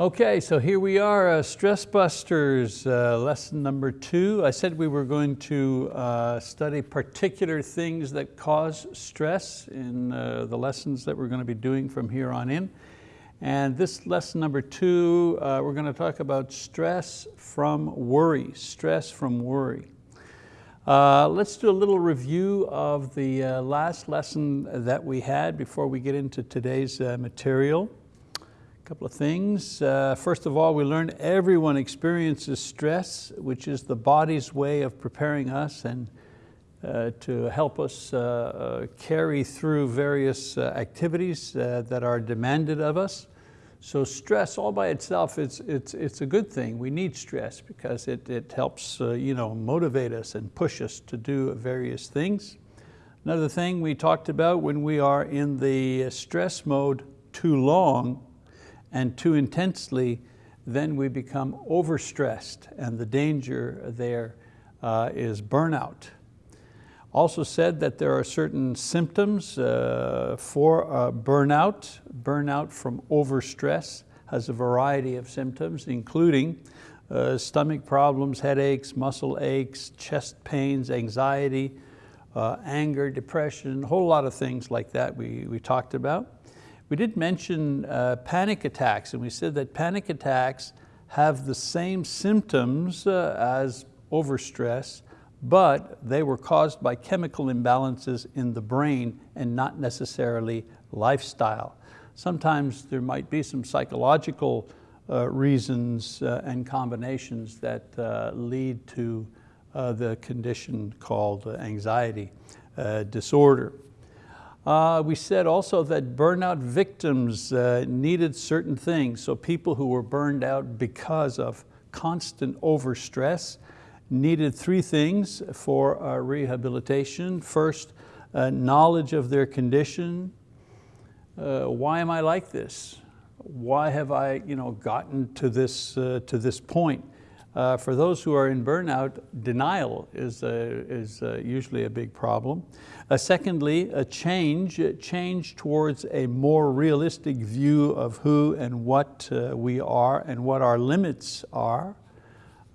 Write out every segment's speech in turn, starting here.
Okay, so here we are, uh, Stress Busters, uh, lesson number two. I said we were going to uh, study particular things that cause stress in uh, the lessons that we're going to be doing from here on in. And this lesson number two, uh, we're going to talk about stress from worry, stress from worry. Uh, let's do a little review of the last lesson that we had before we get into today's material couple of things. Uh, first of all, we learned everyone experiences stress, which is the body's way of preparing us and uh, to help us uh, uh carry through various uh, activities uh, that are demanded of us. So stress all by itself, it's, it's, it's a good thing. We need stress because it, it helps you know, motivate us and push us to do various things. Another thing we talked about when we are in the stress mode too long, and too intensely, then we become overstressed and the danger there uh, is burnout. Also said that there are certain symptoms uh, for uh, burnout. Burnout from overstress has a variety of symptoms, including uh, stomach problems, headaches, muscle aches, chest pains, anxiety, uh, anger, depression, a whole lot of things like that we, we talked about. We did mention uh, panic attacks and we said that panic attacks have the same symptoms uh, as overstress, but they were caused by chemical imbalances in the brain and not necessarily lifestyle. Sometimes there might be some psychological uh, reasons uh, and combinations that uh, lead to uh, the condition called anxiety disorder. Uh, we said also that burnout victims uh, needed certain things. So people who were burned out because of constant overstress needed three things for uh, rehabilitation. First, uh, knowledge of their condition. Uh, why am I like this? Why have I you know, gotten to this, uh, to this point? Uh, for those who are in burnout, denial is, a, is a usually a big problem. Uh, secondly, a change, change towards a more realistic view of who and what uh, we are and what our limits are.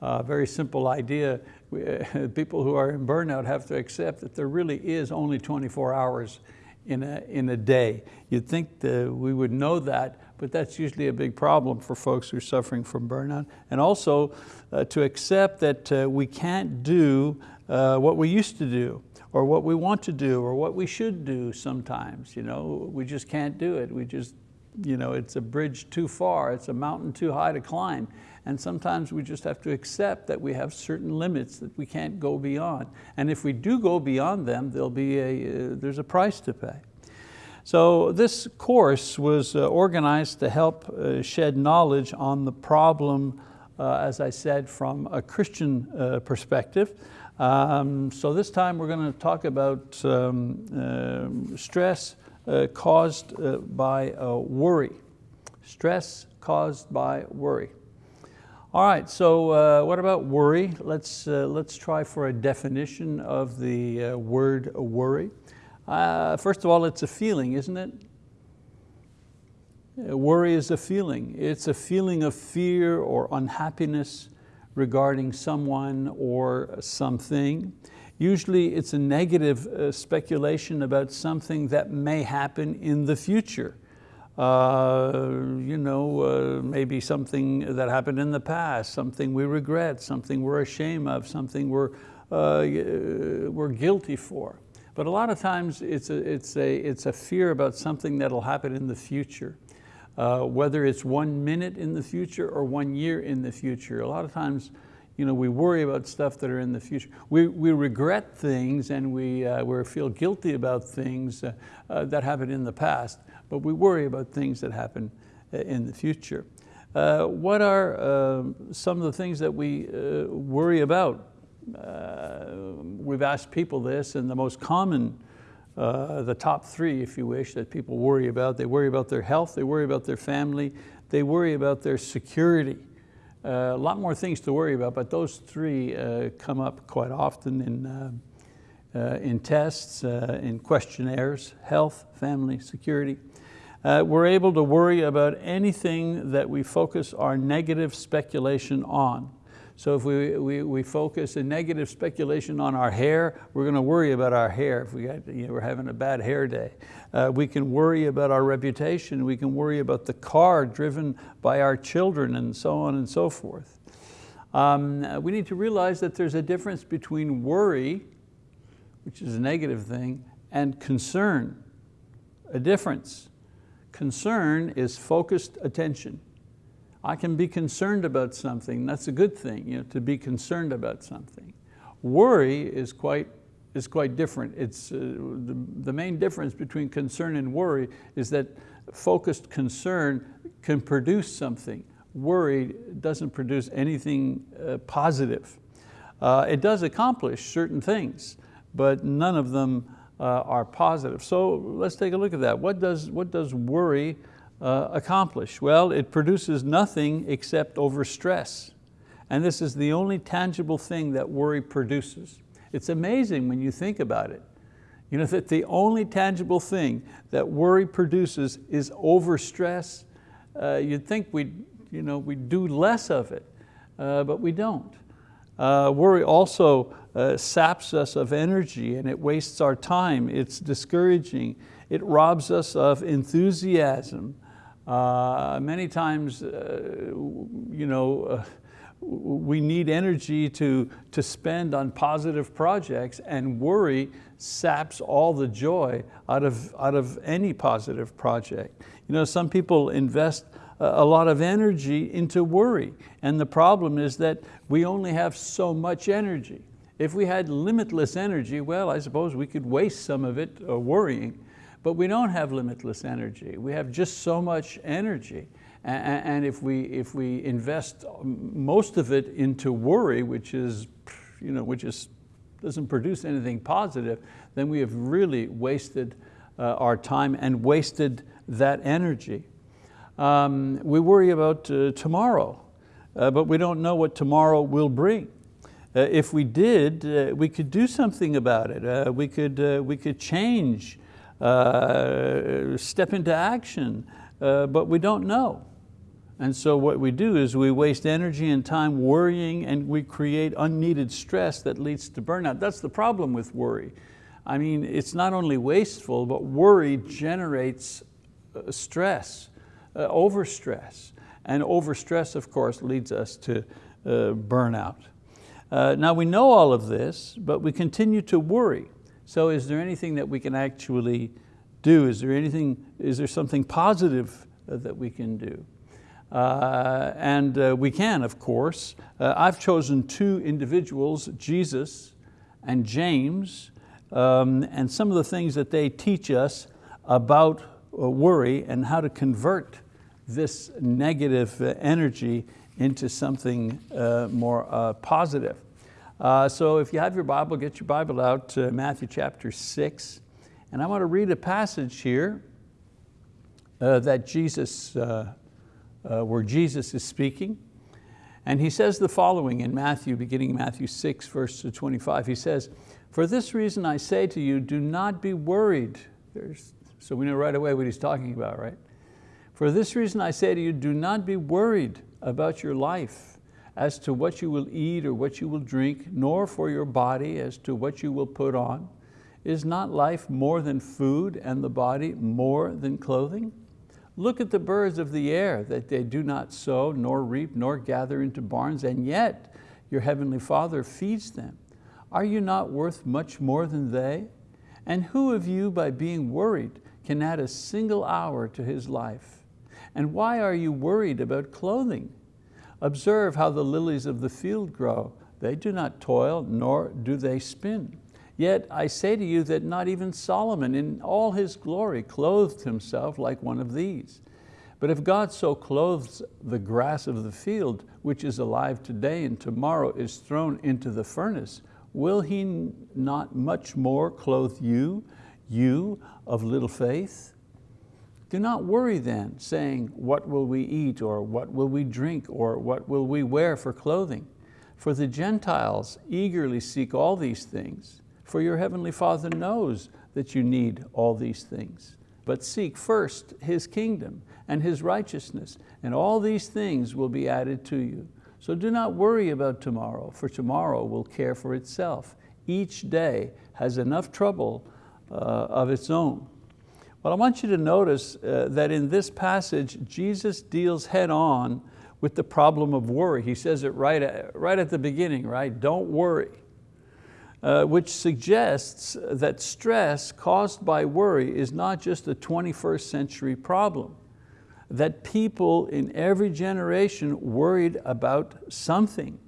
A very simple idea, we, people who are in burnout have to accept that there really is only 24 hours in a, in a day. You'd think we would know that, but that's usually a big problem for folks who are suffering from burnout. And also uh, to accept that uh, we can't do uh, what we used to do or what we want to do or what we should do sometimes. You know? We just can't do it. We just, you know, it's a bridge too far, it's a mountain too high to climb. And sometimes we just have to accept that we have certain limits that we can't go beyond. And if we do go beyond them, there'll be a, uh, there's a price to pay. So this course was uh, organized to help uh, shed knowledge on the problem, uh, as I said, from a Christian uh, perspective. Um, so this time we're going to talk about um, uh, stress caused by worry. Stress caused by worry. All right, so what about worry? Let's, let's try for a definition of the word worry. Uh, first of all, it's a feeling, isn't it? Worry is a feeling. It's a feeling of fear or unhappiness regarding someone or something. Usually it's a negative uh, speculation about something that may happen in the future. Uh, you know, uh, maybe something that happened in the past, something we regret, something we're ashamed of, something we're, uh, we're guilty for. But a lot of times it's a, it's a, it's a fear about something that'll happen in the future. Uh, whether it's one minute in the future or one year in the future. A lot of times you know, we worry about stuff that are in the future. We, we regret things and we, uh, we feel guilty about things uh, uh, that happened in the past, but we worry about things that happen uh, in the future. Uh, what are um, some of the things that we uh, worry about? Uh, we've asked people this and the most common, uh, the top three, if you wish, that people worry about. They worry about their health, they worry about their family, they worry about their security. Uh, a lot more things to worry about, but those three uh, come up quite often in, uh, uh, in tests, in questionnaires, health, family, security. Uh, we're able to worry about anything that we focus our negative speculation on. So if we, we, we focus a negative speculation on our hair, we're going to worry about our hair if we got, you know, we're having a bad hair day. Uh, we can worry about our reputation. We can worry about the car driven by our children and so on and so forth. Um, we need to realize that there's a difference between worry, which is a negative thing, and concern, a difference. Concern is focused attention. I can be concerned about something, that's a good thing, you know, to be concerned about something. Worry is quite, is quite different. It's, uh, the, the main difference between concern and worry is that focused concern can produce something. Worry doesn't produce anything uh, positive. Uh, it does accomplish certain things, but none of them uh, are positive. So let's take a look at that. What does, what does worry uh, accomplish? Well, it produces nothing except overstress. And this is the only tangible thing that worry produces. It's amazing when you think about it. You know that the only tangible thing that worry produces is overstress. Uh, you'd think we'd, you know, we'd do less of it, uh, but we don't. Uh, worry also uh, saps us of energy and it wastes our time. It's discouraging. It robs us of enthusiasm. Uh, many times, uh, you know, uh, we need energy to, to spend on positive projects and worry saps all the joy out of, out of any positive project. You know, some people invest a lot of energy into worry and the problem is that we only have so much energy. If we had limitless energy, well, I suppose we could waste some of it uh, worrying, but we don't have limitless energy. We have just so much energy. And if we, if we invest most of it into worry, which, is, you know, which is, doesn't produce anything positive, then we have really wasted uh, our time and wasted that energy. Um, we worry about uh, tomorrow, uh, but we don't know what tomorrow will bring. Uh, if we did, uh, we could do something about it. Uh, we, could, we could change uh, step into action, uh, but we don't know. And so what we do is we waste energy and time worrying and we create unneeded stress that leads to burnout. That's the problem with worry. I mean, it's not only wasteful, but worry generates uh, stress, uh, overstress. And overstress, of course, leads us to uh, burnout. Uh, now we know all of this, but we continue to worry. So is there anything that we can actually do? Is there anything, is there something positive uh, that we can do? Uh, and uh, we can, of course. Uh, I've chosen two individuals, Jesus and James, um, and some of the things that they teach us about uh, worry and how to convert this negative uh, energy into something more positive. Uh, so if you have your Bible, get your Bible out to Matthew chapter six. And I want to read a passage here uh, that Jesus, uh, uh where Jesus is speaking. And he says the following in Matthew, beginning Matthew 6, verse 25. He says, for this reason I say to you, do not be worried. There's, so we know right away what he's talking about, right? For this reason I say to you, do not be worried about your life as to what you will eat or what you will drink, nor for your body as to what you will put on. Is not life more than food and the body more than clothing? Look at the birds of the air, that they do not sow, nor reap, nor gather into barns, and yet your heavenly Father feeds them. Are you not worth much more than they? And who of you, by being worried, can add a single hour to his life? And why are you worried about clothing? Observe how the lilies of the field grow. They do not toil, nor do they spin. Yet I say to you that not even Solomon in all his glory clothed himself like one of these. But if God so clothes the grass of the field, which is alive today and tomorrow is thrown into the furnace, will He not much more clothe you, you of little faith? Do not worry then, saying, what will we eat, or what will we drink, or what will we wear for clothing? For the Gentiles eagerly seek all these things, for your heavenly Father knows that you need all these things. but seek first His kingdom and His righteousness, and all these things will be added to you. So do not worry about tomorrow, for tomorrow will care for itself. Each day has enough trouble uh, of its own. But I want you to notice uh, that in this passage, Jesus deals head on with the problem of worry. He says it right at, right at the beginning, right? Don't worry. Uh, which suggests that stress caused by worry is not just a 21st century problem, that people in every generation worried about something.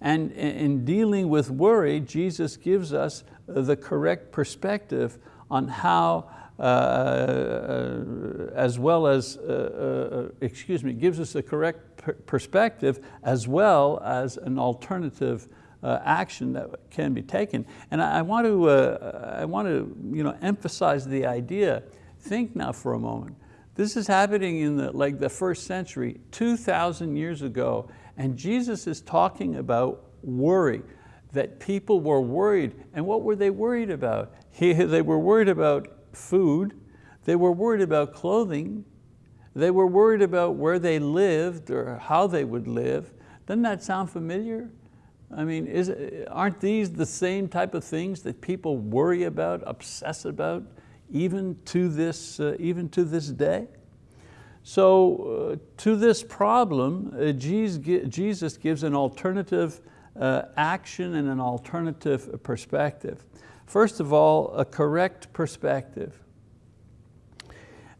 And in dealing with worry, Jesus gives us the correct perspective on how uh, uh, as well as, uh, excuse me, gives us the correct perspective as well as an alternative action that can be taken. And I, want to, I want to you know, emphasize the idea, think now for a moment, this is happening in the, like the first century, 2,000 years ago, and Jesus is talking about worry, that people were worried. And what were they worried about? He, they were worried about food, they were worried about clothing, they were worried about where they lived or how they would live. Doesn't that sound familiar? I mean, is, aren't these the same type of things that people worry about, obsess about, even to this, uh, even to this day? So uh, to this problem, uh, Jesus gives an alternative uh, action and an alternative perspective. First of all, a correct perspective.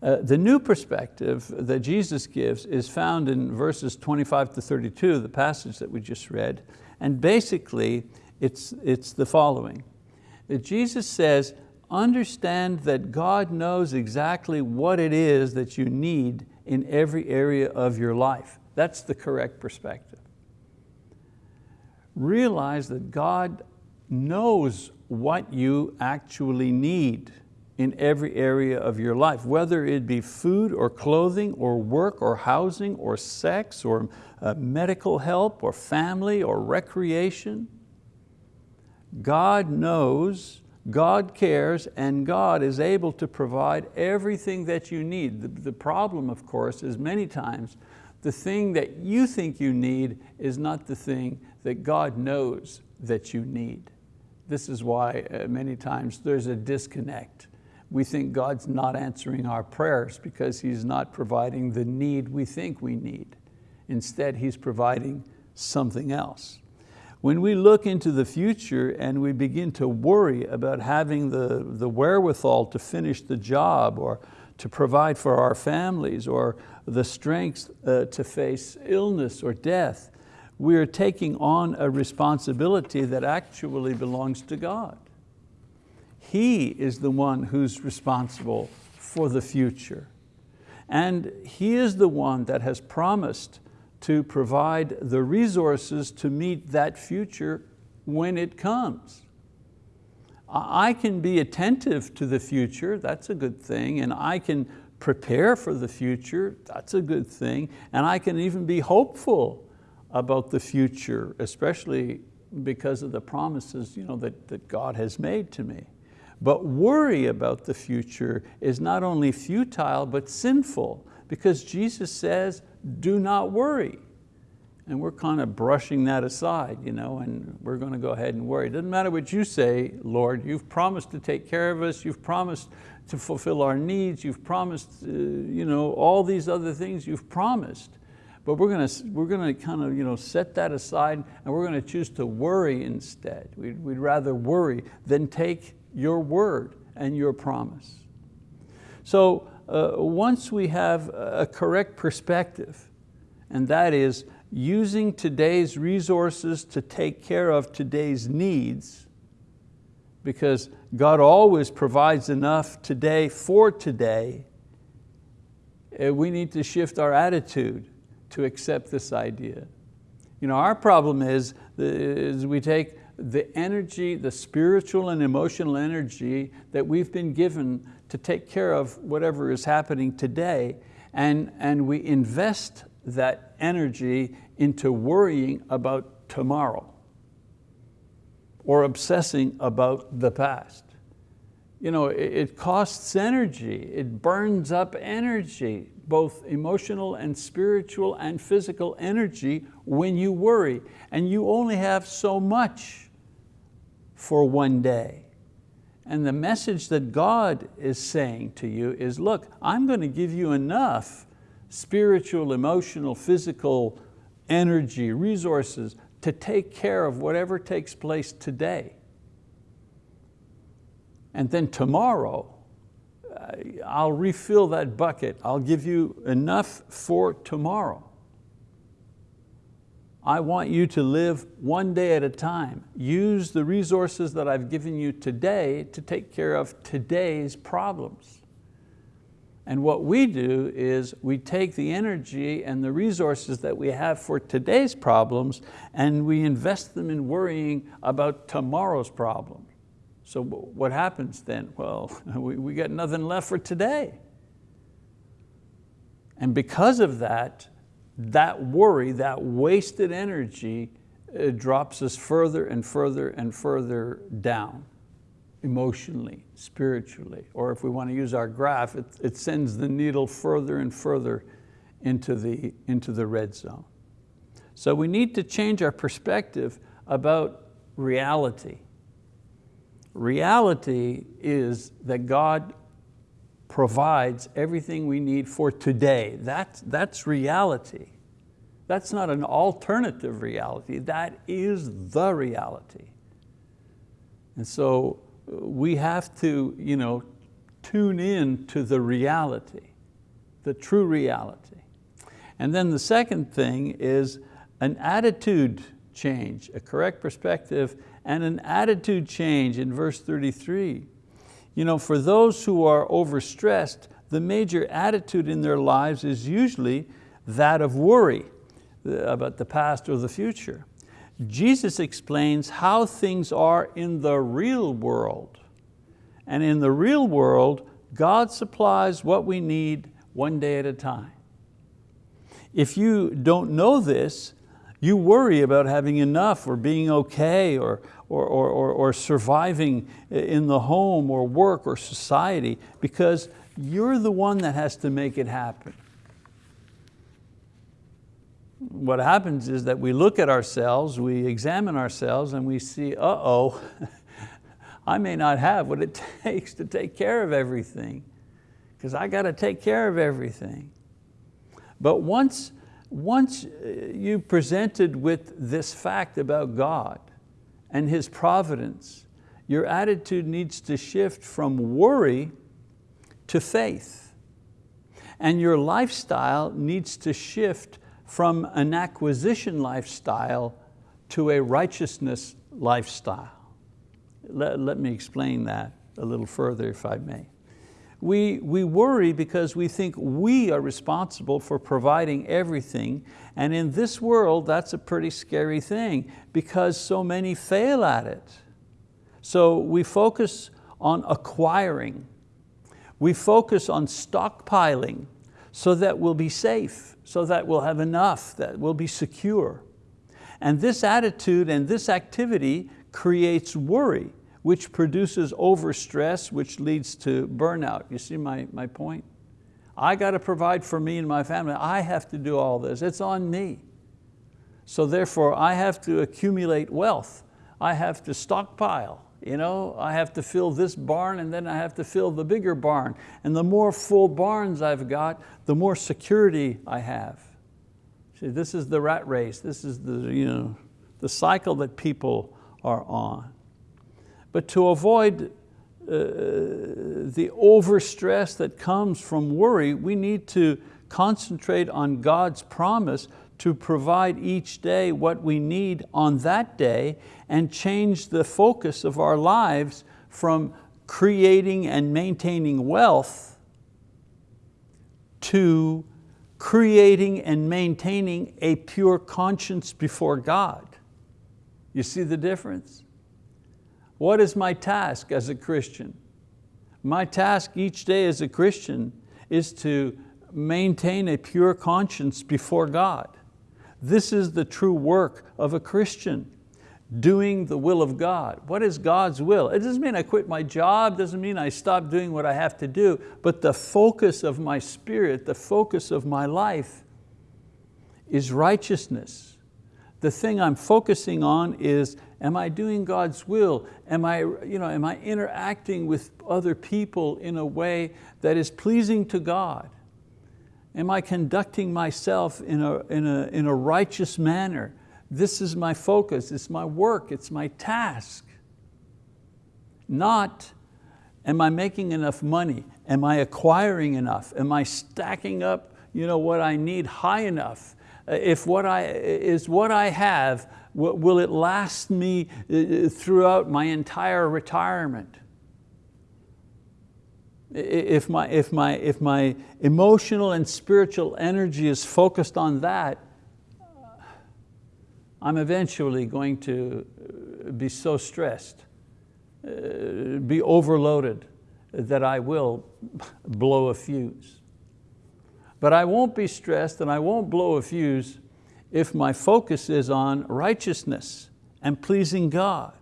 Uh, the new perspective that Jesus gives is found in verses 25 to 32, the passage that we just read. And basically, it's, it's the following. Jesus says, understand that God knows exactly what it is that you need in every area of your life. That's the correct perspective. Realize that God knows what you actually need in every area of your life, whether it be food or clothing or work or housing or sex or uh, medical help or family or recreation. God knows, God cares, and God is able to provide everything that you need. The, the problem, of course, is many times the thing that you think you need is not the thing that God knows that you need. This is why uh, many times there's a disconnect. We think God's not answering our prayers because He's not providing the need we think we need. Instead, He's providing something else. When we look into the future and we begin to worry about having the, the wherewithal to finish the job or to provide for our families or the strength uh, to face illness or death, we are taking on a responsibility that actually belongs to God. He is the one who's responsible for the future. And He is the one that has promised to provide the resources to meet that future when it comes. I can be attentive to the future, that's a good thing, and I can prepare for the future, that's a good thing, and I can even be hopeful about the future, especially because of the promises you know, that, that God has made to me. But worry about the future is not only futile, but sinful, because Jesus says, do not worry. And we're kind of brushing that aside, you know, and we're going to go ahead and worry. It doesn't matter what you say, Lord, you've promised to take care of us, you've promised to fulfill our needs, you've promised uh, you know, all these other things you've promised. But we're going to, we're going to kind of you know, set that aside and we're going to choose to worry instead. We'd, we'd rather worry than take your word and your promise. So uh, once we have a correct perspective, and that is using today's resources to take care of today's needs, because God always provides enough today for today, uh, we need to shift our attitude to accept this idea. You know, our problem is, is we take the energy, the spiritual and emotional energy that we've been given to take care of whatever is happening today, and, and we invest that energy into worrying about tomorrow or obsessing about the past. you know, it, it costs energy, it burns up energy, both emotional and spiritual and physical energy when you worry. And you only have so much for one day. And the message that God is saying to you is, look, I'm going to give you enough spiritual, emotional, physical energy, resources to take care of whatever takes place today. And then tomorrow, I'll refill that bucket. I'll give you enough for tomorrow. I want you to live one day at a time. Use the resources that I've given you today to take care of today's problems. And what we do is we take the energy and the resources that we have for today's problems and we invest them in worrying about tomorrow's problems. So what happens then? Well, we, we got nothing left for today. And because of that, that worry, that wasted energy uh, drops us further and further and further down emotionally, spiritually, or if we want to use our graph, it, it sends the needle further and further into the, into the red zone. So we need to change our perspective about reality. Reality is that God provides everything we need for today. That's, that's reality. That's not an alternative reality, that is the reality. And so we have to you know, tune in to the reality, the true reality. And then the second thing is an attitude change, a correct perspective and an attitude change in verse 33. You know, for those who are overstressed, the major attitude in their lives is usually that of worry uh, about the past or the future. Jesus explains how things are in the real world. And in the real world, God supplies what we need one day at a time. If you don't know this, you worry about having enough or being okay or, or, or, or, or surviving in the home or work or society because you're the one that has to make it happen. What happens is that we look at ourselves, we examine ourselves and we see, uh-oh, I may not have what it takes to take care of everything because I got to take care of everything. But once, once uh, you presented with this fact about God, and His providence, your attitude needs to shift from worry to faith. And your lifestyle needs to shift from an acquisition lifestyle to a righteousness lifestyle. Let, let me explain that a little further if I may. We, we worry because we think we are responsible for providing everything and in this world that's a pretty scary thing because so many fail at it. So we focus on acquiring. We focus on stockpiling so that we'll be safe, so that we'll have enough, that we'll be secure. And this attitude and this activity creates worry which produces overstress, which leads to burnout. You see my, my point? I got to provide for me and my family. I have to do all this, it's on me. So therefore I have to accumulate wealth. I have to stockpile. You know, I have to fill this barn and then I have to fill the bigger barn. And the more full barns I've got, the more security I have. See, this is the rat race. This is the, you know, the cycle that people are on. But to avoid uh, the overstress that comes from worry, we need to concentrate on God's promise to provide each day what we need on that day and change the focus of our lives from creating and maintaining wealth to creating and maintaining a pure conscience before God. You see the difference? What is my task as a Christian? My task each day as a Christian is to maintain a pure conscience before God. This is the true work of a Christian. doing the will of God. What is God's will? It doesn't mean I quit my job, doesn't mean I stop doing what I have to do, but the focus of my spirit, the focus of my life is righteousness. The thing I'm focusing on is, am I doing God's will? Am I, you know, am I interacting with other people in a way that is pleasing to God? Am I conducting myself in a, in a, in a righteous manner? This is my focus, it's my work, it's my task. Not, am I making enough money? Am I acquiring enough? Am I stacking up you know, what I need high enough? Uh, if what I, is what I have, will it last me uh, throughout my entire retirement? If my, if, my, if my emotional and spiritual energy is focused on that, I'm eventually going to uh, be so stressed, uh, be overloaded, that I will blow a fuse. But I won't be stressed and I won't blow a fuse if my focus is on righteousness and pleasing God.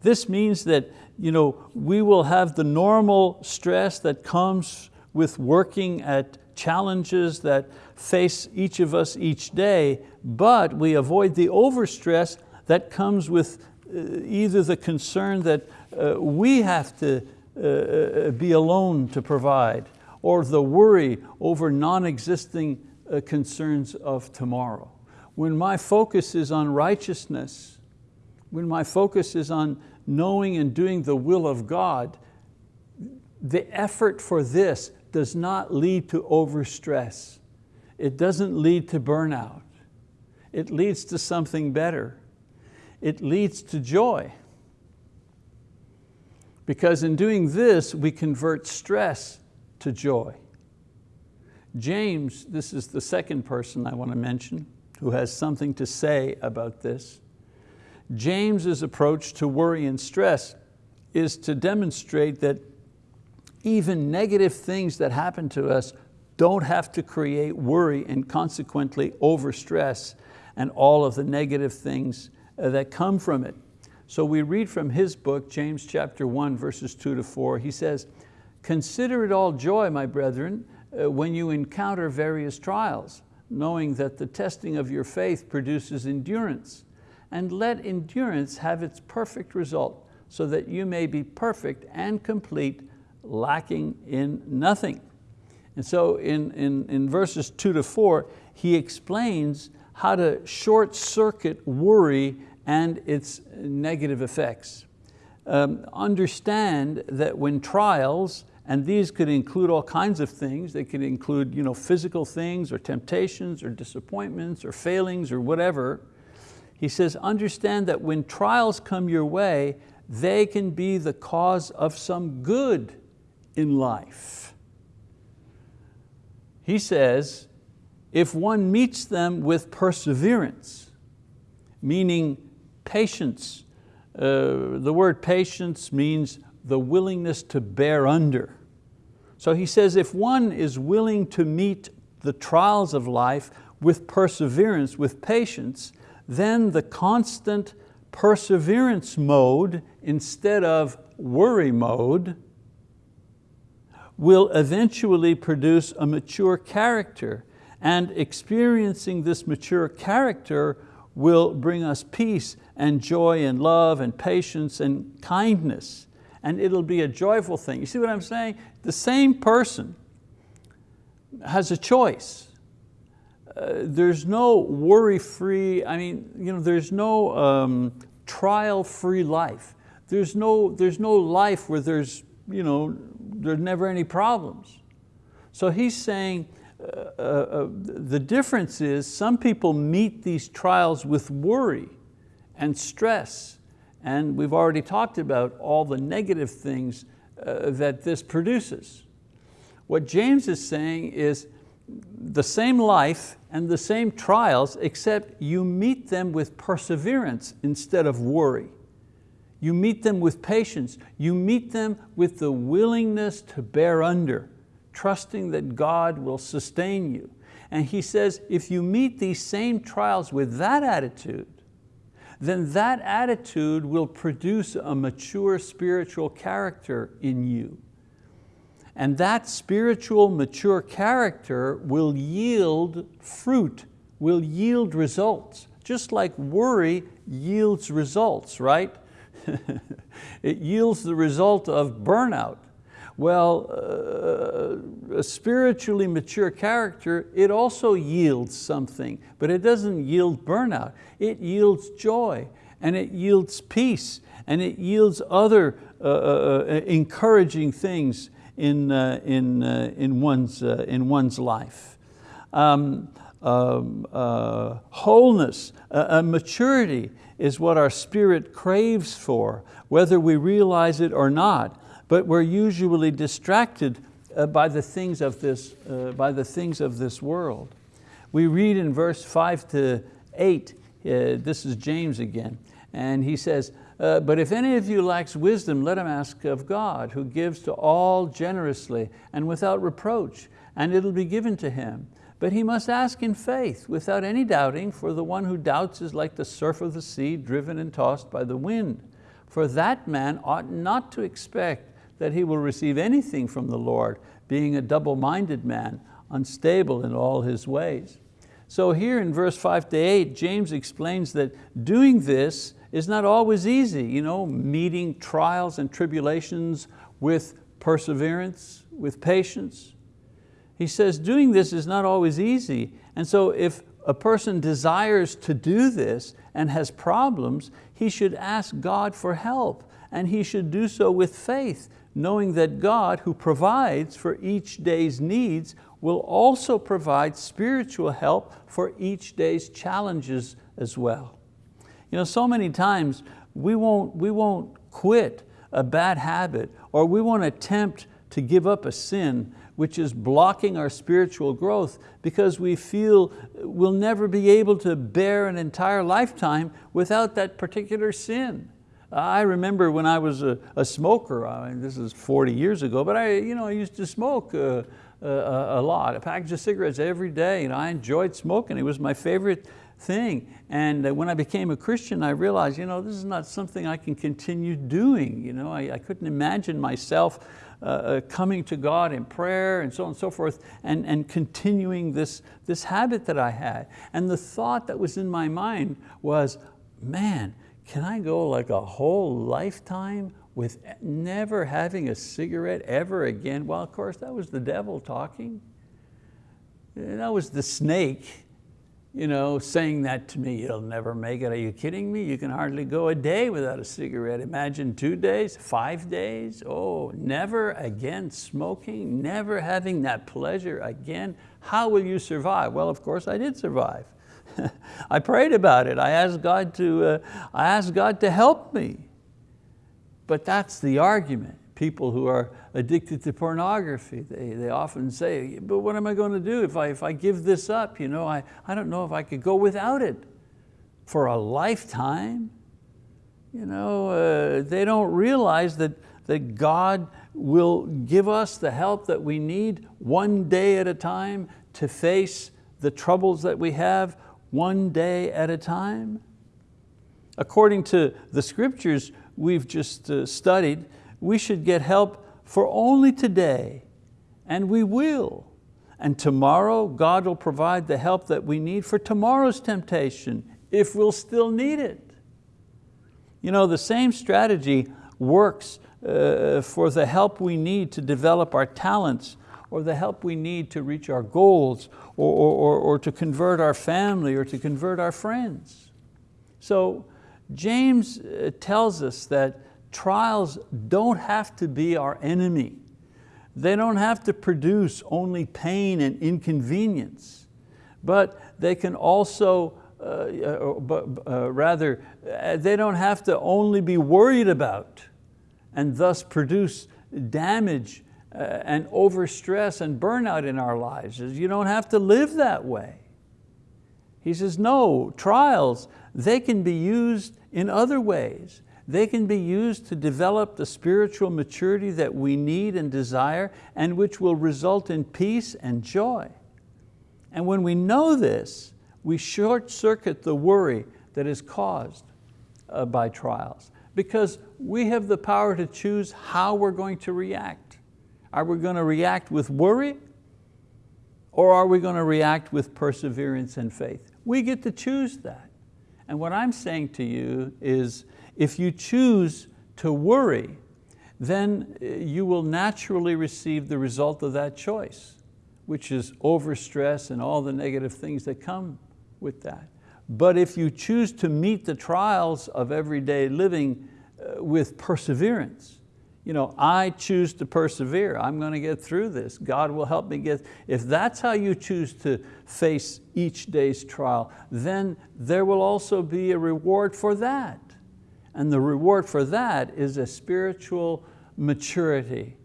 This means that you know, we will have the normal stress that comes with working at challenges that face each of us each day, but we avoid the overstress that comes with uh, either the concern that uh, we have to uh, uh, be alone to provide, or the worry over non-existing uh, concerns of tomorrow. When my focus is on righteousness, when my focus is on knowing and doing the will of God, the effort for this does not lead to overstress. It doesn't lead to burnout. It leads to something better. It leads to joy. Because in doing this, we convert stress to joy. James, this is the second person I want to mention, who has something to say about this. James's approach to worry and stress is to demonstrate that even negative things that happen to us don't have to create worry and consequently overstress and all of the negative things uh, that come from it. So we read from his book, James chapter 1, verses 2 to 4. He says, Consider it all joy, my brethren, uh, when you encounter various trials, knowing that the testing of your faith produces endurance and let endurance have its perfect result so that you may be perfect and complete, lacking in nothing. And so in, in, in verses two to four, he explains how to short circuit worry and its negative effects. Um, understand that when trials, and these could include all kinds of things, they could include you know, physical things or temptations or disappointments or failings or whatever, he says, understand that when trials come your way, they can be the cause of some good in life. He says, if one meets them with perseverance, meaning patience, uh, the word patience means the willingness to bear under. So he says if one is willing to meet the trials of life with perseverance, with patience, then the constant perseverance mode instead of worry mode will eventually produce a mature character and experiencing this mature character will bring us peace and joy and love and patience and kindness and it'll be a joyful thing. You see what I'm saying? The same person has a choice. Uh, there's no worry-free, I mean, you know, there's no um, trial-free life. There's no, there's no life where there's, you know, there's never any problems. So he's saying uh, uh, uh, the difference is some people meet these trials with worry and stress. And we've already talked about all the negative things uh, that this produces. What James is saying is the same life and the same trials, except you meet them with perseverance instead of worry. You meet them with patience. You meet them with the willingness to bear under, trusting that God will sustain you. And he says, if you meet these same trials with that attitude, then that attitude will produce a mature spiritual character in you. And that spiritual mature character will yield fruit, will yield results, just like worry yields results, right? it yields the result of burnout. Well, uh, a spiritually mature character, it also yields something, but it doesn't yield burnout. It yields joy, and it yields peace, and it yields other uh, uh, uh encouraging things in, uh, in, uh, in, one's, in one's life. Um, um, wholeness, maturity is what our spirit craves for, whether we realize it or not but we're usually distracted uh, by, the things of this, uh, by the things of this world. We read in verse five to eight, uh, this is James again, and he says, uh, but if any of you lacks wisdom, let him ask of God, who gives to all generously and without reproach, and it'll be given to him. But he must ask in faith, without any doubting, for the one who doubts is like the surf of the sea, driven and tossed by the wind. For that man ought not to expect that he will receive anything from the Lord, being a double-minded man, unstable in all his ways. So here in verse five to eight, James explains that doing this is not always easy, you know, meeting trials and tribulations with perseverance, with patience. He says doing this is not always easy. And so if a person desires to do this and has problems, he should ask God for help and he should do so with faith knowing that God who provides for each day's needs will also provide spiritual help for each day's challenges as well. You know, so many times we won't, we won't quit a bad habit or we won't attempt to give up a sin which is blocking our spiritual growth because we feel we'll never be able to bear an entire lifetime without that particular sin. I remember when I was a, a smoker, I mean, this is 40 years ago, but I, you know, I used to smoke uh, a, a, lot, a package of cigarettes every day. and I enjoyed smoking, it was my favorite thing. And uh, when I became a Christian, I realized, you know, this is not something I can continue doing. You know, I, I couldn't imagine myself uh, uh, coming to God in prayer and so on and so forth and, and continuing this, this habit that I had. And the thought that was in my mind was, man, can I go like a whole lifetime with never having a cigarette ever again? Well, of course, that was the devil talking. That was the snake you know, saying that to me, you'll never make it. Are you kidding me? You can hardly go a day without a cigarette. Imagine two days, five days. Oh, never again smoking, never having that pleasure again. How will you survive? Well, of course I did survive. I prayed about it. I asked God to, uh, I asked God to help me. But that's the argument. People who are addicted to pornography, they, they often say, but what am I going to do if I, if I give this up? You know, I, I don't know if I could go without it for a lifetime. You know, uh, they don't realize that, that God will give us the help that we need one day at a time to face the troubles that we have one day at a time? According to the scriptures we've just uh, studied, we should get help for only today, and we will. And tomorrow, God will provide the help that we need for tomorrow's temptation, if we'll still need it. You know, the same strategy works uh, for the help we need to develop our talents or the help we need to reach our goals or, or, or, to convert our family or to convert our friends. So James uh, tells us that trials don't have to be our enemy. They don't have to produce only pain and inconvenience, but they can also, uh, uh, but, uh, rather, uh, they don't have to only be worried about and thus produce damage uh, and overstress and burnout in our lives. You don't have to live that way. He says, no, trials, they can be used in other ways. They can be used to develop the spiritual maturity that we need and desire and which will result in peace and joy. And when we know this, we short circuit the worry that is caused uh, by trials because we have the power to choose how we're going to react. Are we going to react with worry or are we going to react with perseverance and faith? We get to choose that. And what I'm saying to you is if you choose to worry, then uh, you will naturally receive the result of that choice, which is overstress and all the negative things that come with that. But if you choose to meet the trials of everyday living uh, with perseverance, you know, I choose to persevere. I'm going to get through this. God will help me get, if that's how you choose to face each day's trial, then there will also be a reward for that. And the reward for that is a spiritual maturity.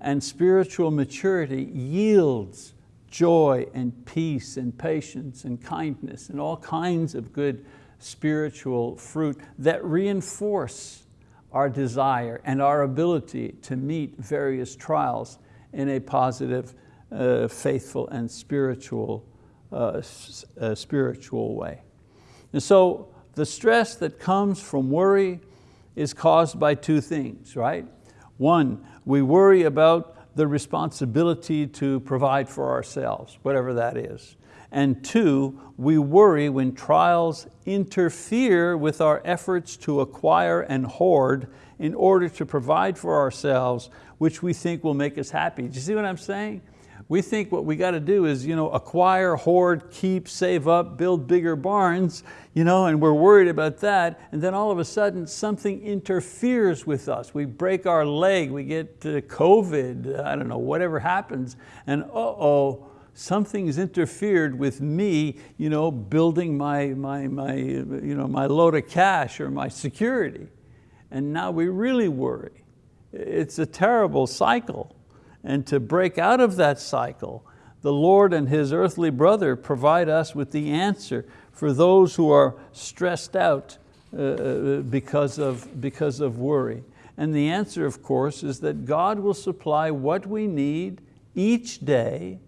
And spiritual maturity yields joy and peace and patience and kindness and all kinds of good spiritual fruit that reinforce our desire and our ability to meet various trials in a positive, uh, faithful and spiritual, uh, uh, spiritual way. And so the stress that comes from worry is caused by two things, right? One, we worry about the responsibility to provide for ourselves, whatever that is. And two, we worry when trials interfere with our efforts to acquire and hoard in order to provide for ourselves, which we think will make us happy. Do you see what I'm saying? We think what we got to do is you know, acquire, hoard, keep, save up, build bigger barns, you know, and we're worried about that. And then all of a sudden something interferes with us. We break our leg, we get COVID, I don't know, whatever happens, and uh-oh, something's interfered with me you know, building my, my, my, you know, my load of cash or my security. And now we really worry. It's a terrible cycle. And to break out of that cycle, the Lord and His earthly brother provide us with the answer for those who are stressed out uh, uh, because, of, because of worry. And the answer, of course, is that God will supply what we need each day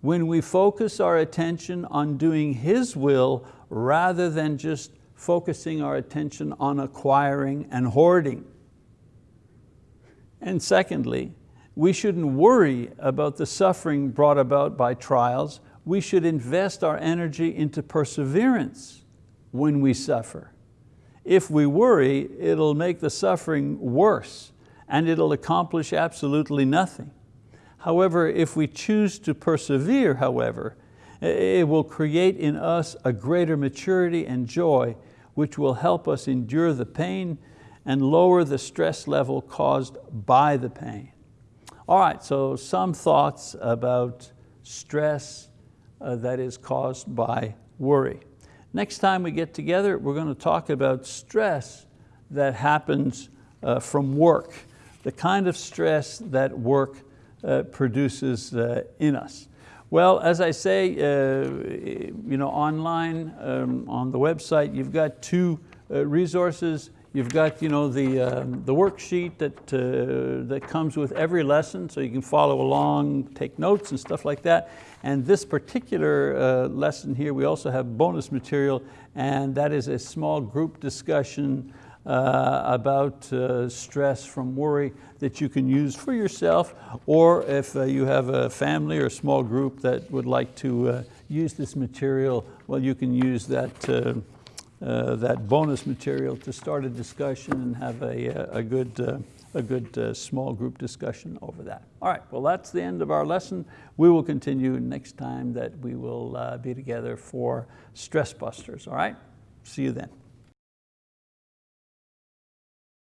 when we focus our attention on doing His will rather than just focusing our attention on acquiring and hoarding. And secondly, we shouldn't worry about the suffering brought about by trials. We should invest our energy into perseverance when we suffer. If we worry, it'll make the suffering worse and it'll accomplish absolutely nothing. However, if we choose to persevere, however, it will create in us a greater maturity and joy which will help us endure the pain and lower the stress level caused by the pain. All right, so some thoughts about stress uh, that is caused by worry. Next time we get together, we're going to talk about stress that happens uh, from work, the kind of stress that work uh, produces uh, in us. Well, as I say, uh, you know, online, um, on the website, you've got two uh, resources You've got you know, the, um, the worksheet that, uh, that comes with every lesson so you can follow along, take notes and stuff like that. And this particular uh, lesson here, we also have bonus material and that is a small group discussion uh, about uh, stress from worry that you can use for yourself or if uh, you have a family or a small group that would like to uh, use this material, well you can use that uh, that bonus material to start a discussion and have a, a good, uh, a good uh, small group discussion over that. All right, well that's the end of our lesson. We will continue next time that we will uh, be together for Stress Busters, all right? See you then.